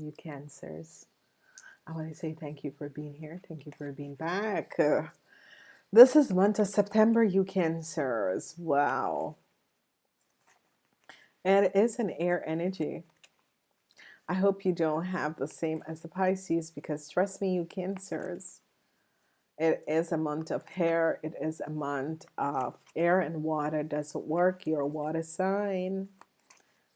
You Cancers. I want to say thank you for being here. Thank you for being back. Uh, this is month of September, you Cancers. Wow. And it is an air energy. I hope you don't have the same as the Pisces because trust me, you Cancers. It is a month of hair. It is a month of air and water doesn't work. You're a water sign.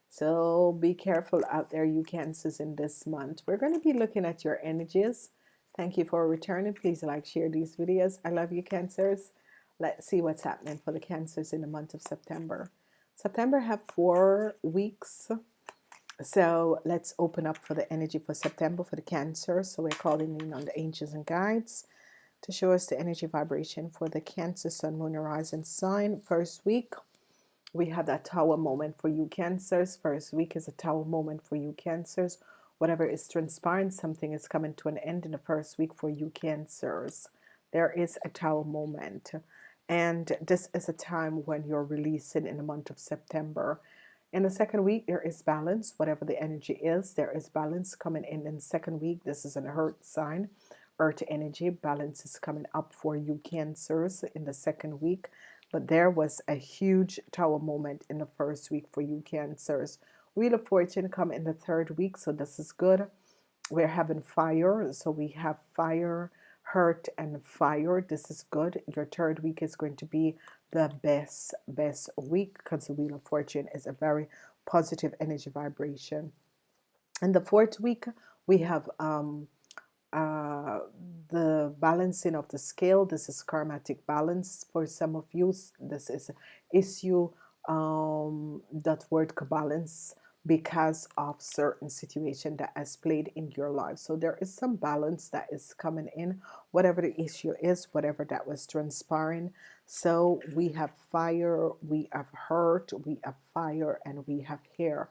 So be careful out there, you Cancers, in this month. We're going to be looking at your energies. Thank you for returning. Please like, share these videos. I love you, Cancers. Let's see what's happening for the Cancers in the month of September. September have four weeks. So let's open up for the energy for September for the Cancer. So we're calling in on the angels and guides to show us the energy vibration for the Cancer, Sun, Moon, Horizon sign first week we have that tower moment for you cancers. First week is a tower moment for you cancers. Whatever is transpiring something is coming to an end in the first week for you cancers. There is a tower moment. And this is a time when you're releasing in the month of September. In the second week there is balance. Whatever the energy is there is balance coming in. In second week this is an earth sign earth energy. Balance is coming up for you cancers in the second week but there was a huge tower moment in the first week for you cancers. Wheel of fortune come in the third week so this is good. We're having fire so we have fire hurt and fire. This is good. Your third week is going to be the best best week because the wheel of fortune is a very positive energy vibration. And the fourth week we have um uh, the balancing of the scale this is karmatic balance for some of you. This is issue um, that word balance because of certain situation that has played in your life. So there is some balance that is coming in whatever the issue is whatever that was transpiring. So we have fire we have hurt we have fire and we have hair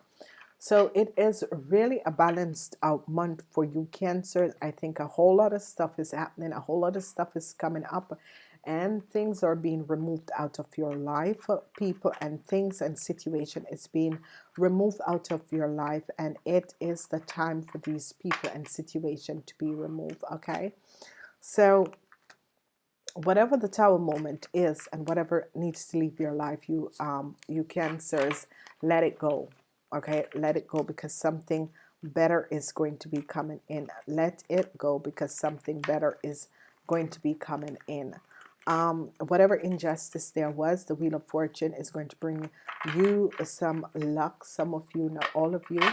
so it is really a balanced out month for you Cancer. I think a whole lot of stuff is happening a whole lot of stuff is coming up and things are being removed out of your life people and things and situation is being removed out of your life and it is the time for these people and situation to be removed okay? So whatever the tower moment is and whatever needs to leave your life you um you cancers let it go okay let it go because something better is going to be coming in. Let it go because something better is going to be coming in. Um, whatever injustice there was the wheel of fortune is going to bring you some luck. Some of you not all of you.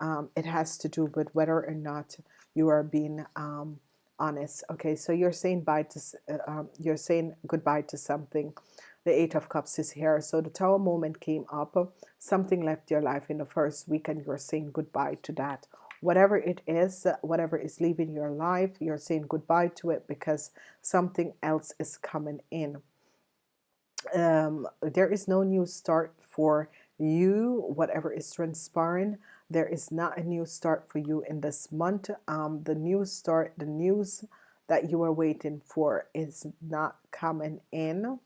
Um, it has to do with whether or not you are being um, honest. Okay so you're saying bye to uh, um, you're saying goodbye to something the eight of cups is here. So the tower moment came up something left your life in the first week and you're saying goodbye to that. Whatever it is whatever is leaving your life you're saying goodbye to it because something else is coming in. Um, there is no new start for you whatever is transpiring. There is not a new start for you in this month. Um, the new start the news that you are waiting for is not coming in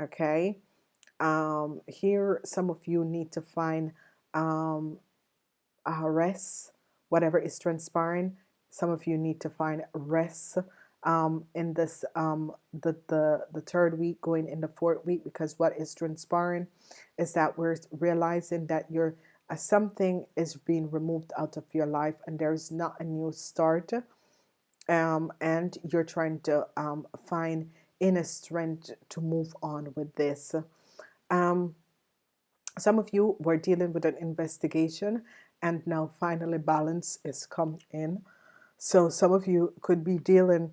okay? Um, here some of you need to find um, a rest whatever is transpiring. Some of you need to find rest um, in this um, the, the the third week going in the fourth week because what is transpiring is that we're realizing that you're uh, something is being removed out of your life and there's not a new start um, and you're trying to um, find inner strength to move on with this. Um, some of you were dealing with an investigation and now finally balance is come in. So some of you could be dealing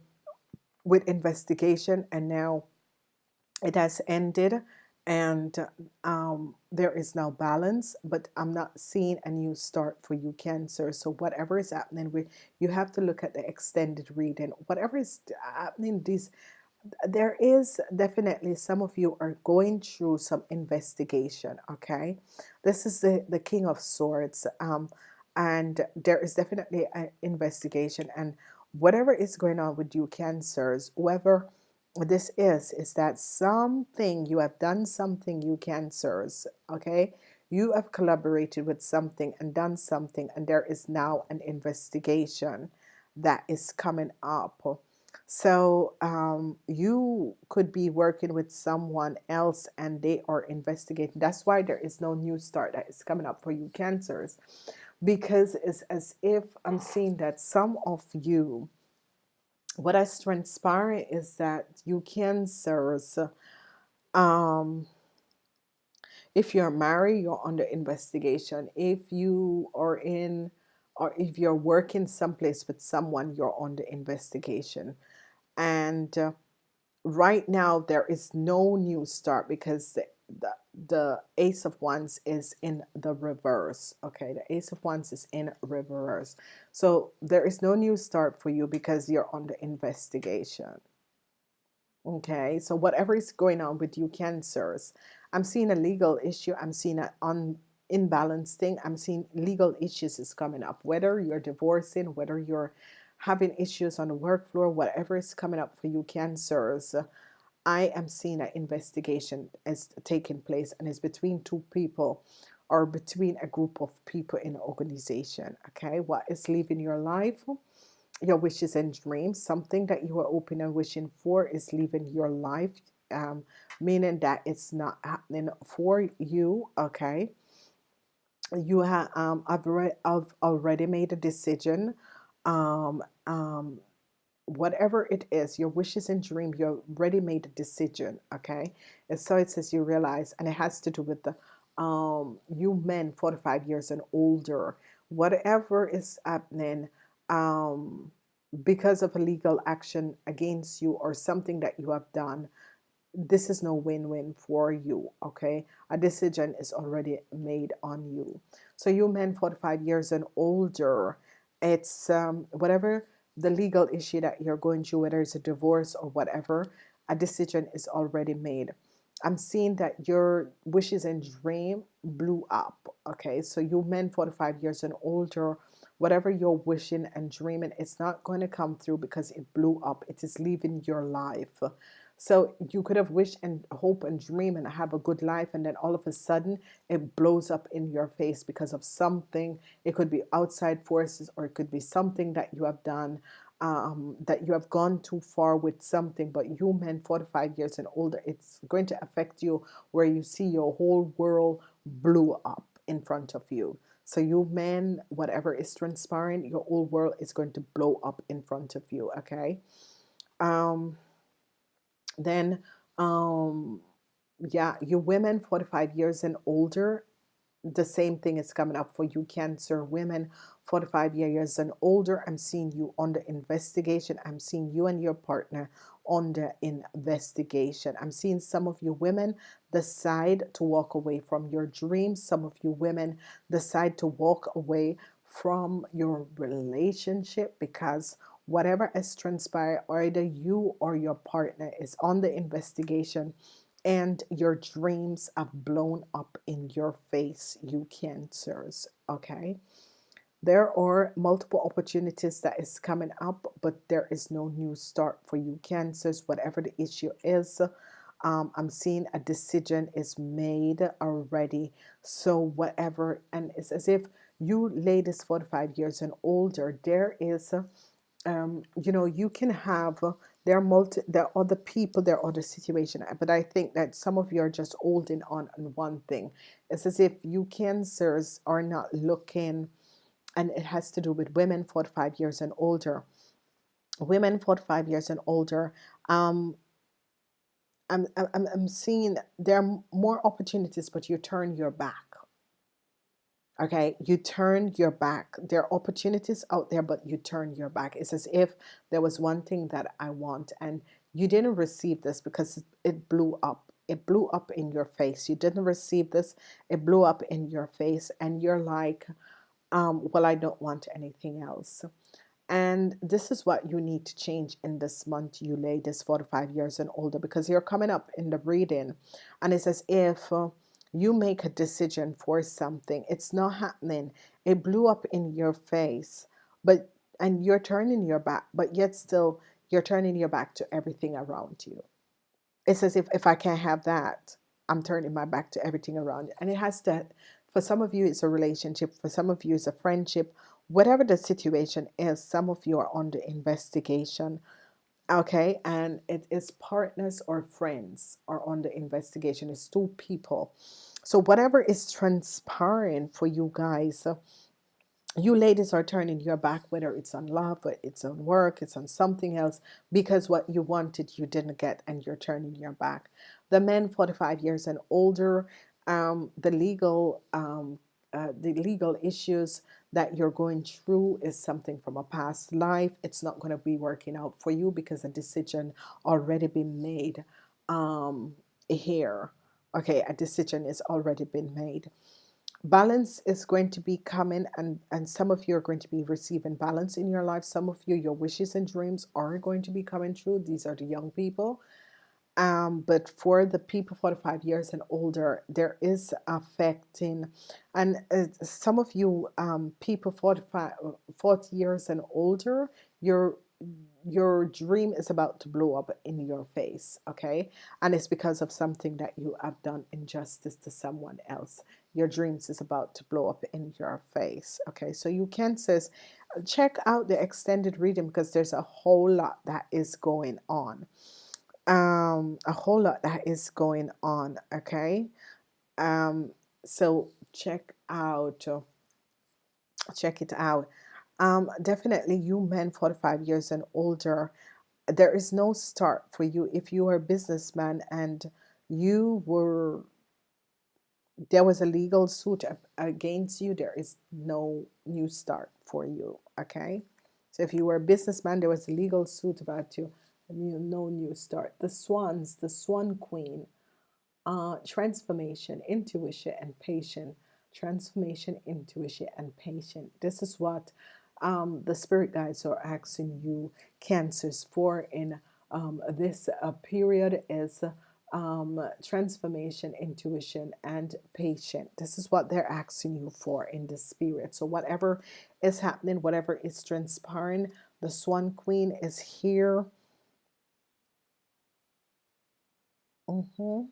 with investigation and now it has ended and um, there is now balance but I'm not seeing a new start for you cancer. So whatever is happening with you have to look at the extended reading. Whatever is happening these there is definitely some of you are going through some investigation okay? This is the the king of swords um and there is definitely an investigation and whatever is going on with you cancers whoever this is is that something you have done something you cancers okay? You have collaborated with something and done something and there is now an investigation that is coming up so um, you could be working with someone else and they are investigating. That's why there is no new start that is coming up for you cancers because it's as if I'm seeing that some of you what has transpired is that you cancers um if you're married you're under investigation. If you are in or if you're working someplace with someone you're under investigation and uh, right now there is no new start because the, the the ace of wands is in the reverse okay? The ace of wands is in reverse. So there is no new start for you because you're under investigation okay? So whatever is going on with you cancers I'm seeing a legal issue. I'm seeing an un imbalanced thing I'm seeing legal issues is coming up. Whether you're divorcing whether you're having issues on the work floor whatever is coming up for you cancers I am seeing an investigation is taking place and it's between two people or between a group of people in an organization okay? What is leaving your life? Your wishes and dreams. Something that you are open and wishing for is leaving your life um, meaning that it's not happening for you okay? You have um, I've, I've already made a decision um, um, whatever it is your wishes and dream you already made a decision okay? And so it says you realize and it has to do with the um, you men 45 years and older whatever is happening um, because of a legal action against you or something that you have done this is no win-win for you okay? A decision is already made on you. So you men 45 years and older it's um, whatever the legal issue that you're going through whether it's a divorce or whatever a decision is already made. I'm seeing that your wishes and dream blew up okay? So you men 45 years and older whatever you're wishing and dreaming it's not going to come through because it blew up. It is leaving your life so you could have wished and hope and dream and have a good life and then all of a sudden it blows up in your face because of something it could be outside forces or it could be something that you have done um, that you have gone too far with something but you men 45 years and older it's going to affect you where you see your whole world blew up in front of you so you men, whatever is transpiring, your whole world is going to blow up in front of you. Okay. Um, then, um, yeah, you women 45 years and older, the same thing is coming up for you cancer women 45 years and older. I'm seeing you under investigation. I'm seeing you and your partner under investigation. I'm seeing some of you women decide to walk away from your dreams. Some of you women decide to walk away from your relationship because whatever has transpired either you or your partner is on the investigation and your dreams have blown up in your face you cancers okay? There are multiple opportunities that is coming up but there is no new start for you. Cancers whatever the issue is um, I'm seeing a decision is made already. So whatever and it's as if you ladies 45 years and older there is um, you know you can have there are multi there are other people there are other situations but I think that some of you are just holding on on one thing. It's as if you cancers are not looking and it has to do with women 45 years and older. Women 45 years and older um, I'm, I'm, I'm seeing there are more opportunities but you turn your back okay? You turn your back. There are opportunities out there but you turn your back. It's as if there was one thing that I want and you didn't receive this because it blew up. It blew up in your face. You didn't receive this. It blew up in your face and you're like um, well I don't want anything else. And this is what you need to change in this month. You ladies 45 years and older because you're coming up in the reading. And it's as if uh, you make a decision for something it's not happening it blew up in your face but and you're turning your back but yet still you're turning your back to everything around you it's as if if I can't have that I'm turning my back to everything around you and it has to For some of you, it's a relationship. For some of you, it's a friendship. Whatever the situation is, some of you are under investigation. Okay, and it is partners or friends are on the investigation. It's two people. So whatever is transpiring for you guys, you ladies are turning your back, whether it's on love, but it's on work, it's on something else, because what you wanted you didn't get, and you're turning your back. The men 45 years and older, um, the legal um, uh, the legal issues that you're going through is something from a past life. It's not going to be working out for you because a decision already been made um, here. Okay, a decision is already been made balance is going to be coming and and some of you are going to be receiving balance in your life some of you your wishes and dreams are going to be coming true these are the young people um, but for the people 45 years and older there is affecting and uh, some of you um, people 45 40 years and older you're your dream is about to blow up in your face okay? And it's because of something that you have done injustice to someone else. Your dreams is about to blow up in your face okay? So you Cancers check out the extended reading because there's a whole lot that is going on um a whole lot that is going on okay? Um so check out check it out. Um, definitely you men 45 years and older there is no start for you. If you are a businessman and you were there was a legal suit against you there is no new start for you okay? So if you were a businessman there was a legal suit about you no new start the swans the swan queen. Uh, transformation intuition and patience transformation intuition and patience this is what um, the spirit guides are asking you cancers for in um, this uh, period is um, transformation intuition and patient. This is what they're asking you for in the spirit. So whatever is happening whatever is transpiring the swan queen is here mm -hmm.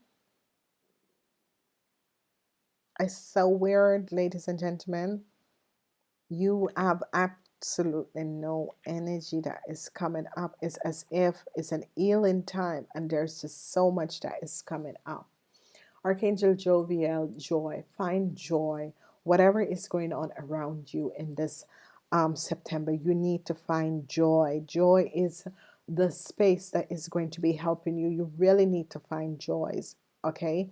it's so weird ladies and gentlemen. You have absolutely no energy that is coming up. It's as if it's an healing time and there's just so much that is coming up. Archangel Jophiel, joy. Find joy. Whatever is going on around you in this um, September you need to find joy. Joy is the space that is going to be helping you you really need to find joys okay?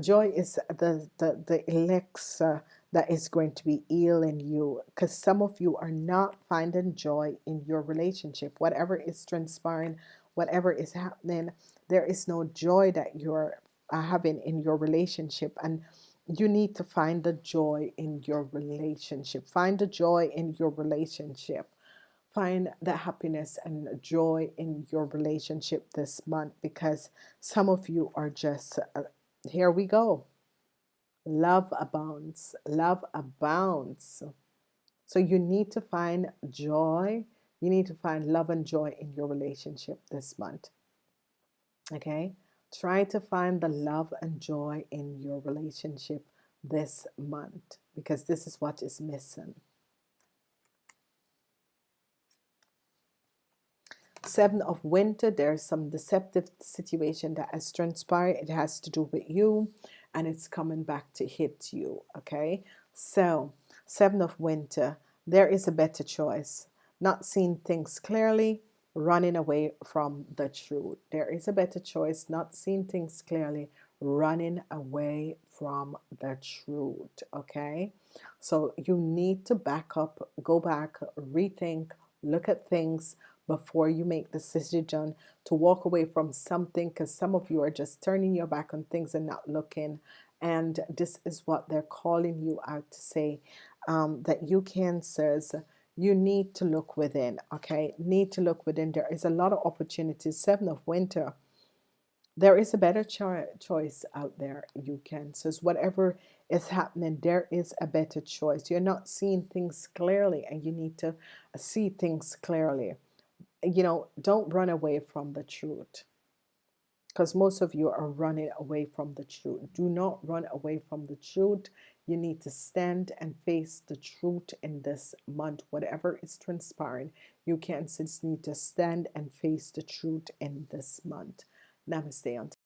Joy is the the, the elixir that is going to be healing you because some of you are not finding joy in your relationship. Whatever is transpiring whatever is happening there is no joy that you're having in your relationship and you need to find the joy in your relationship. Find the joy in your relationship find the happiness and joy in your relationship this month because some of you are just uh, here we go. Love abounds love abounds. So you need to find joy. You need to find love and joy in your relationship this month okay? Try to find the love and joy in your relationship this month because this is what is missing seven of winter there's some deceptive situation that has transpired. It has to do with you and it's coming back to hit you okay? So seven of winter there is a better choice. Not seeing things clearly running away from the truth. There is a better choice. Not seeing things clearly running away from the truth okay? So you need to back up go back rethink look at things before you make the decision to walk away from something because some of you are just turning your back on things and not looking. And this is what they're calling you out to say um, that you cancers you need to look within okay? Need to look within. There is a lot of opportunities. Seven of winter there is a better cho choice out there you Cancers whatever is happening there is a better choice. You're not seeing things clearly and you need to see things clearly you know don't run away from the truth because most of you are running away from the truth. Do not run away from the truth. You need to stand and face the truth in this month. Whatever is transpiring, you can just need to stand and face the truth in this month. Namaste.